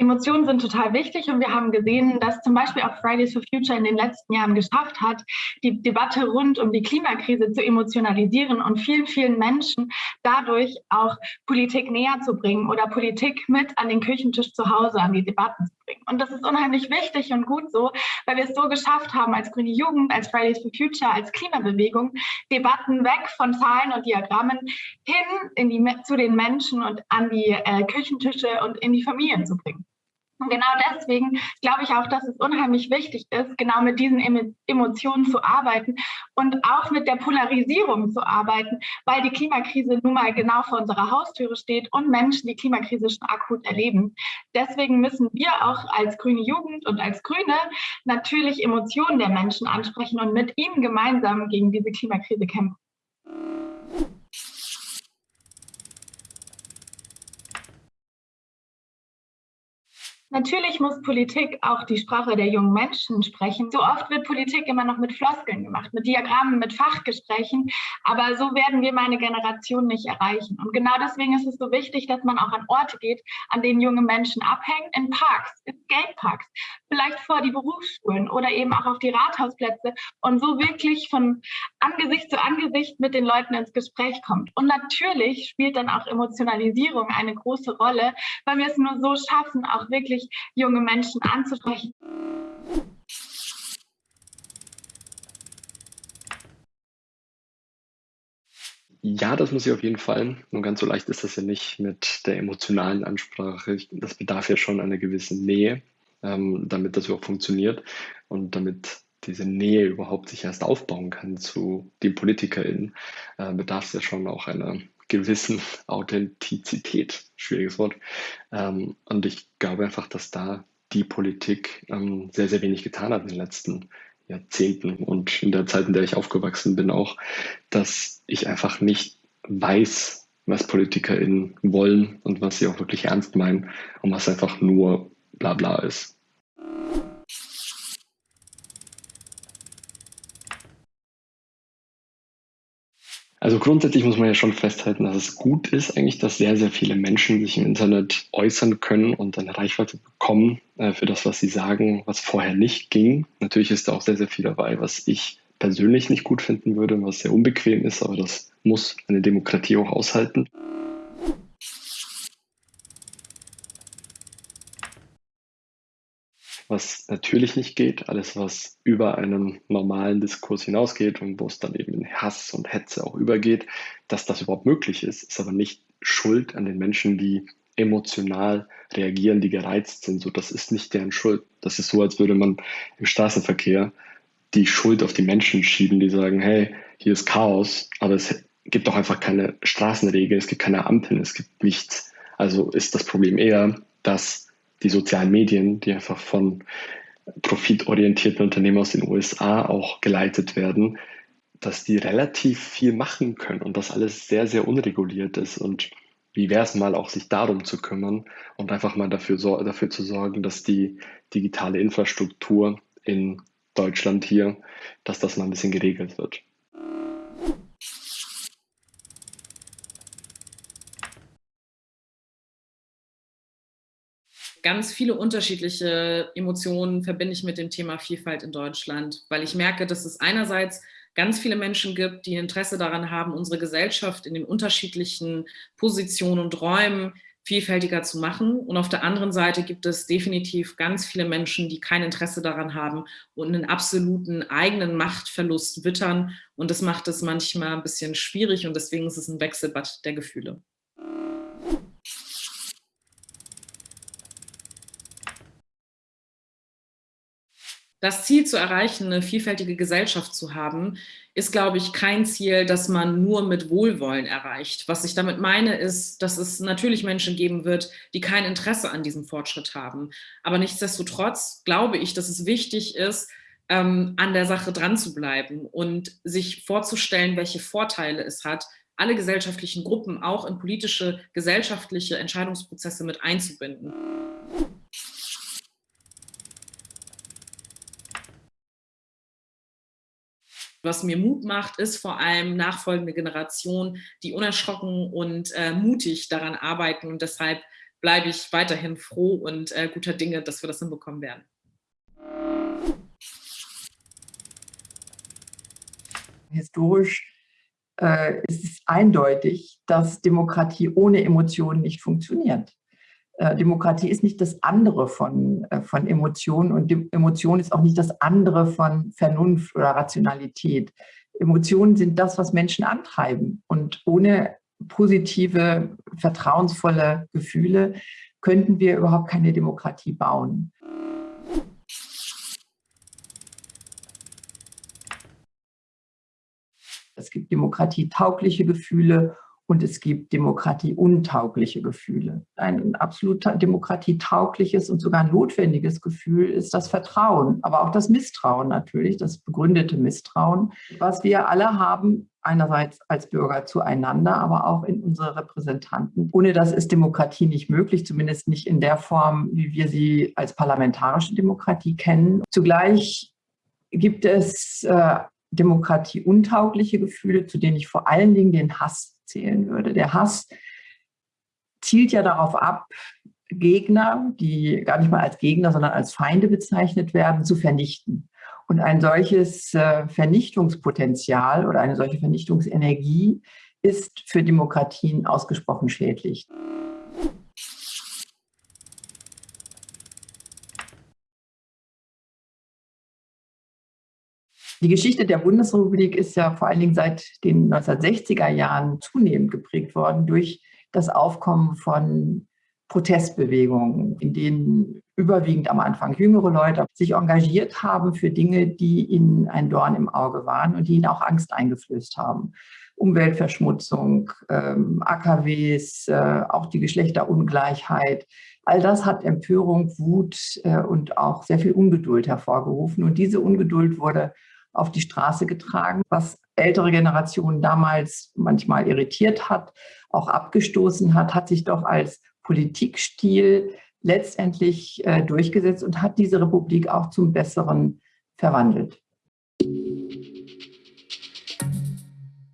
Emotionen sind total wichtig und wir haben gesehen, dass zum Beispiel auch Fridays for Future in den letzten Jahren geschafft hat, die Debatte rund um die Klimakrise zu emotionalisieren und vielen, vielen Menschen dadurch auch Politik näher zu bringen oder Politik mit an den Küchentisch zu Hause, an die Debatten zu bringen. Und das ist unheimlich wichtig und gut so, weil wir es so geschafft haben, als Grüne Jugend, als Fridays for Future, als Klimabewegung, Debatten weg von Zahlen und Diagrammen hin in die, zu den Menschen und an die äh, Küchentische und in die Familien zu bringen. Und genau deswegen glaube ich auch, dass es unheimlich wichtig ist, genau mit diesen Emotionen zu arbeiten und auch mit der Polarisierung zu arbeiten, weil die Klimakrise nun mal genau vor unserer Haustüre steht und Menschen die Klimakrise schon akut erleben. Deswegen müssen wir auch als grüne Jugend und als Grüne natürlich Emotionen der Menschen ansprechen und mit ihnen gemeinsam gegen diese Klimakrise kämpfen. Natürlich muss Politik auch die Sprache der jungen Menschen sprechen. So oft wird Politik immer noch mit Floskeln gemacht, mit Diagrammen, mit Fachgesprächen. Aber so werden wir meine Generation nicht erreichen. Und genau deswegen ist es so wichtig, dass man auch an Orte geht, an denen junge Menschen abhängen, in Parks, in Skateparks, vielleicht vor die Berufsschulen oder eben auch auf die Rathausplätze und so wirklich von Angesicht zu Angesicht mit den Leuten ins Gespräch kommt. Und natürlich spielt dann auch Emotionalisierung eine große Rolle, weil wir es nur so schaffen, auch wirklich wirklich junge Menschen anzusprechen. Ja, das muss ich auf jeden Fall. Nur ganz so leicht ist das ja nicht mit der emotionalen Ansprache. Das bedarf ja schon einer gewissen Nähe, ähm, damit das überhaupt funktioniert und damit diese Nähe überhaupt sich erst aufbauen kann zu den PolitikerInnen, äh, bedarf es ja schon auch einer gewissen Authentizität, schwieriges Wort. Ähm, und ich glaube einfach, dass da die Politik ähm, sehr, sehr wenig getan hat in den letzten Jahrzehnten und in der Zeit, in der ich aufgewachsen bin, auch, dass ich einfach nicht weiß, was PolitikerInnen wollen und was sie auch wirklich ernst meinen und was einfach nur Blabla ist. Also grundsätzlich muss man ja schon festhalten, dass es gut ist eigentlich, dass sehr, sehr viele Menschen sich im Internet äußern können und eine Reichweite bekommen äh, für das, was sie sagen, was vorher nicht ging. Natürlich ist da auch sehr, sehr viel dabei, was ich persönlich nicht gut finden würde, was sehr unbequem ist, aber das muss eine Demokratie auch aushalten. Was natürlich nicht geht, alles, was über einen normalen Diskurs hinausgeht und wo es dann eben in Hass und Hetze auch übergeht, dass das überhaupt möglich ist, ist aber nicht Schuld an den Menschen, die emotional reagieren, die gereizt sind. So, das ist nicht deren Schuld. Das ist so, als würde man im Straßenverkehr die Schuld auf die Menschen schieben, die sagen, hey, hier ist Chaos, aber es gibt doch einfach keine Straßenregeln, es gibt keine Ampeln, es gibt nichts. Also ist das Problem eher, dass die sozialen Medien, die einfach von profitorientierten Unternehmen aus den USA auch geleitet werden, dass die relativ viel machen können und das alles sehr, sehr unreguliert ist. Und wie wäre es mal auch, sich darum zu kümmern und einfach mal dafür, dafür zu sorgen, dass die digitale Infrastruktur in Deutschland hier, dass das mal ein bisschen geregelt wird. Ganz viele unterschiedliche Emotionen verbinde ich mit dem Thema Vielfalt in Deutschland, weil ich merke, dass es einerseits ganz viele Menschen gibt, die Interesse daran haben, unsere Gesellschaft in den unterschiedlichen Positionen und Räumen vielfältiger zu machen. Und auf der anderen Seite gibt es definitiv ganz viele Menschen, die kein Interesse daran haben und einen absoluten eigenen Machtverlust wittern. Und das macht es manchmal ein bisschen schwierig und deswegen ist es ein Wechselbad der Gefühle. Das Ziel zu erreichen, eine vielfältige Gesellschaft zu haben, ist, glaube ich, kein Ziel, das man nur mit Wohlwollen erreicht. Was ich damit meine, ist, dass es natürlich Menschen geben wird, die kein Interesse an diesem Fortschritt haben. Aber nichtsdestotrotz glaube ich, dass es wichtig ist, ähm, an der Sache dran zu bleiben und sich vorzustellen, welche Vorteile es hat, alle gesellschaftlichen Gruppen auch in politische, gesellschaftliche Entscheidungsprozesse mit einzubinden. Was mir Mut macht, ist vor allem nachfolgende Generation, die unerschrocken und äh, mutig daran arbeiten und deshalb bleibe ich weiterhin froh und äh, guter Dinge, dass wir das hinbekommen werden. Historisch äh, ist es eindeutig, dass Demokratie ohne Emotionen nicht funktioniert. Äh, Demokratie ist nicht das andere von, äh, von Emotionen und Emotion ist auch nicht das andere von Vernunft oder Rationalität. Emotionen sind das, was Menschen antreiben. Und ohne positive, vertrauensvolle Gefühle könnten wir überhaupt keine Demokratie bauen. Es gibt demokratietaugliche Gefühle und es gibt demokratieuntaugliche Gefühle. Ein absolut demokratietaugliches und sogar notwendiges Gefühl ist das Vertrauen, aber auch das Misstrauen natürlich, das begründete Misstrauen, was wir alle haben, einerseits als Bürger zueinander, aber auch in unsere Repräsentanten. Ohne das ist Demokratie nicht möglich, zumindest nicht in der Form, wie wir sie als parlamentarische Demokratie kennen. Zugleich gibt es äh, demokratieuntaugliche Gefühle, zu denen ich vor allen Dingen den Hass zählen würde. Der Hass zielt ja darauf ab, Gegner, die gar nicht mal als Gegner, sondern als Feinde bezeichnet werden, zu vernichten. Und ein solches äh, Vernichtungspotenzial oder eine solche Vernichtungsenergie ist für Demokratien ausgesprochen schädlich. Die Geschichte der Bundesrepublik ist ja vor allen Dingen seit den 1960er Jahren zunehmend geprägt worden durch das Aufkommen von Protestbewegungen, in denen überwiegend am Anfang jüngere Leute sich engagiert haben für Dinge, die ihnen ein Dorn im Auge waren und die ihnen auch Angst eingeflößt haben. Umweltverschmutzung, ähm, AKWs, äh, auch die Geschlechterungleichheit. All das hat Empörung, Wut äh, und auch sehr viel Ungeduld hervorgerufen. Und diese Ungeduld wurde auf die Straße getragen, was ältere Generationen damals manchmal irritiert hat, auch abgestoßen hat, hat sich doch als Politikstil letztendlich äh, durchgesetzt und hat diese Republik auch zum Besseren verwandelt.